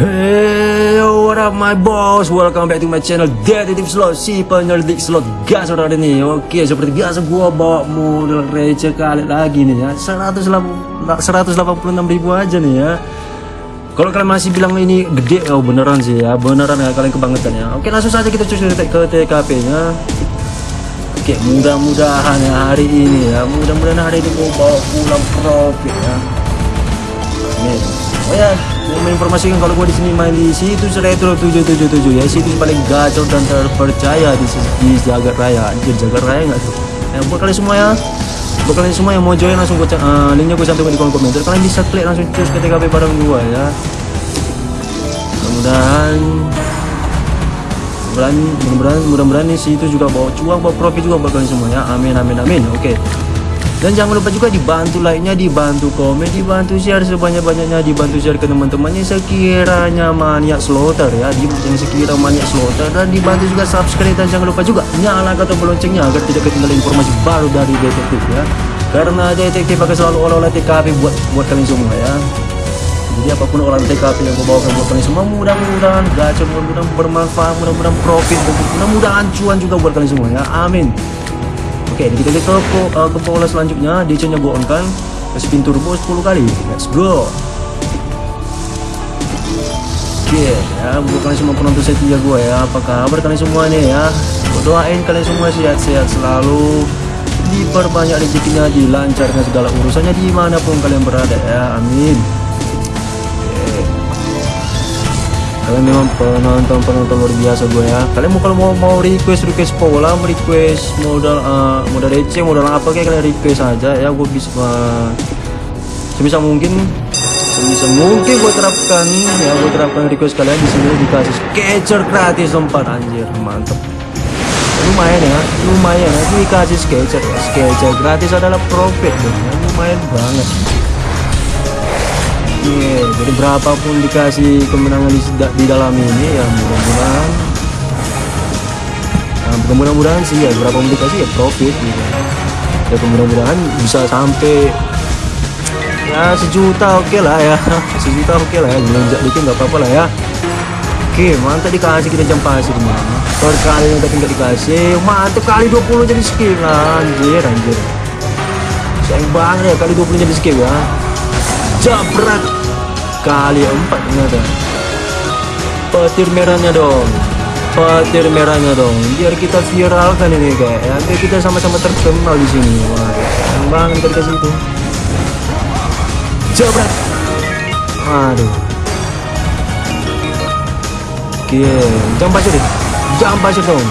Hey, what up my boss? Welcome back to my channel Detektif Slot, si penyelidik slot gas saudara nih Oke, seperti biasa gua bawa model receh kali lagi nih ya 186 ribu aja nih ya kalau kalian masih bilang ini gede, oh beneran sih ya, beneran ya kalian kebangetan ya. Oke langsung saja kita cus ke TKP nya. Oke mudah-mudahan ya hari ini ya, mudah-mudahan hari ini mau bawa pulang profit ya. Nih, oh ya mau menginformasikan kalau gue di sini main di situs retro 777 ya situs paling gacor dan terpercaya di, di jagat raya. Anjir jagat raya nggak tuh? Ya buat kalian semua ya. Buat kalian semua yang mau join langsung gue uh, linknya gue cantumkan di kolom komentar. Kalian bisa klik langsung cus ke TKP bareng gue ya. Mudah-mudahan mudah-mudahan mudah-mudahan mudah-mudahan nih situ juga bawa cuan bawa profit juga buat kalian semua ya. Amin amin amin. Oke. okay. Dan jangan lupa juga dibantu like-nya, dibantu komen, dibantu share sebanyak-banyaknya, dibantu share ke teman-temannya sekiranya maniak slaughter ya, di yang sekira maniak slaughter dan dibantu juga subscribe dan jangan lupa juga nyalakan tombol loncengnya agar tidak ketinggalan informasi baru dari detektif ya. Karena detektif akan selalu olah-olah TKP buat buat kalian semua ya. Jadi apa pun olah TKP yang gue bawakan buat kalian semua mudah-mudahan gacor, mudah-mudahan bermanfaat, mudah-mudahan profit, mudah-mudahan cuan juga buat kalian semua ya. Amin. Oke, kita ke uh, ke pola selanjutnya, DC-nya gue on kan. Spin turbo 10 kali. Let's go. Oke, okay, ya buat kalian semua penonton setia gue ya. Apa kabar kalian semua nih ya? Gue doain kalian semua sehat-sehat selalu. Diperbanyak rezekinya, dilancarkan segala urusannya di mana pun kalian berada ya. Amin. Kalian memang penonton penonton luar biasa gue ya kalian mau kalau mau mau request request pola request modal uh, modal receh modal apa kayak kalian request aja ya gue bisa uh, sebisa mungkin sebisa mungkin gue terapkan ya gue terapkan request kalian di sini dikasih sketcher gratis tempat anjir mantep lumayan ya lumayan ya dikasih sketcher sketcher gratis adalah profit ya. lumayan banget yeah, jadi berapapun dikasih kemenangan di, di dalam ini ya mudah-mudahan nah, mudah-mudahan sih ya berapapun dikasih ya profit gitu. Ya mudah-mudahan bisa sampai ya sejuta oke okay lah ya. Sejuta oke okay lah ya ngelonjak dikit nggak apa-apa lah ya. Oke mantap dikasih kita jam pasir mana? Yang tapi nggak dikasih mantap kali 20 jadi skip lah. Anjir anjir. Sayang banget ya kali 20 jadi skip ya jabrak kali empat ternyata petir merahnya dong. Petir merahnya dong. Biar kita viralkan ini kayak ya biar kita sama-sama terkenal di sini. Wah bang kita dikasih itu jabrak aduh. Oke jam pasir. Jam pasir dong.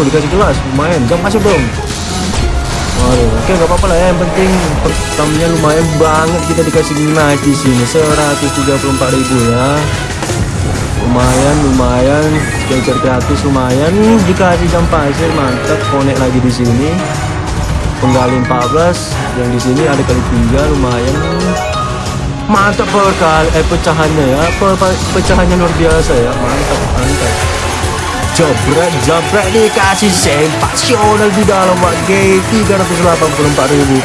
Oh dikasih gelas. Lumayan. Jam pasir dong Waduh, oke nggak apa-apa lah ya. Yang penting pertamanya lumayan banget kita dikasih nice di sini 134.000 ya. Lumayan, lumayan. Skater gratis lumayan. Dikasih jam pasir mantap. Connect lagi di sini. Penggali 14 yang di sini ada kali tiga lumayan. Mantap per kali eh pecahannya ya. Per, pecahannya luar biasa ya. Mantap, mantap jabret dikasih sensasional di dalam Pak G 384 ribu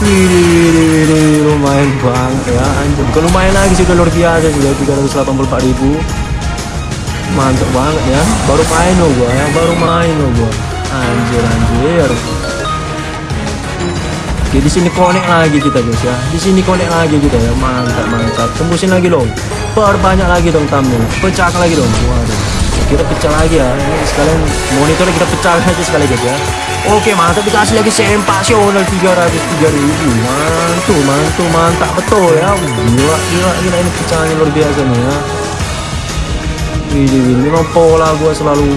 Wih, lumayan banget ya anjir bukan lumayan lagi sih luar biasa sudah 384 ribu mantap banget ya baru main loh gua ya baru main loh gua anjir anjir Oke di sini connect lagi kita guys ya. Di sini connect lagi kita ya. Mantap mantap. Tembusin lagi dong. Perbanyak lagi dong tamu. Pecah lagi dong. Waduh kita pecah lagi ya. Ini sekalian monitornya kita pecah aja sekali guys ya. Oke mantap. Dikasih lagi sensasional 303 ribu. Mantul mantul mantap. Betul ya. Gila gila. Gila ini pecahnya luar biasa nih ya. Ini, ini memang pola gua selalu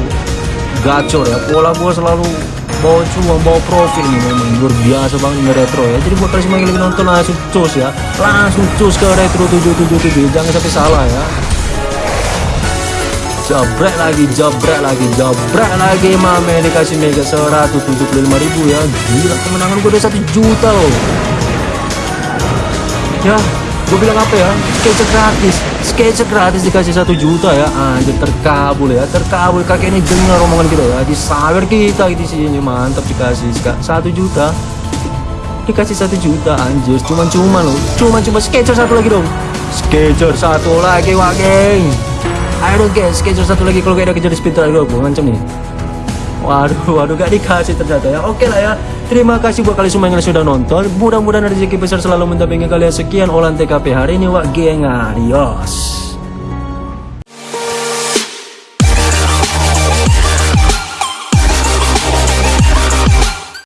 gacor ya. Pola gua selalu bawa cuan bawa profit nih memang. Luar biasa banget ini retro ya. Jadi buat kalian yang lagi nonton langsung cus ya. Langsung cus ke retro 777 jangan sampai salah ya jabret lagi jabret lagi jabret lagi mame. Dikasih mega 175 ribu ya. Gila kemenangan gue udah 1 juta loh. Ya gue bilang apa ya? Sketch gratis. Sketch gratis dikasih 1 juta ya. Anjir terkabul ya. Terkabul kakek ini dengar omongan kita ya. Disawer kita di sini mantap dikasih. 1 juta. Dikasih 1 juta anjir. Cuman-cuman loh. Cuman cuma sketcher satu lagi dong. Sketcher satu lagi wak geng Ayo dong guys, sketcher satu lagi. Kalau gak ada kejar di speed gue ngancam nih. Waduh, waduh gak dikasih ternyata ya. Oke lah ya. Terima kasih buat kalian semua yang sudah nonton. Mudah-mudahan rezeki besar selalu mendampingi kalian. Sekian olahan TKP hari ini Wak geng Adios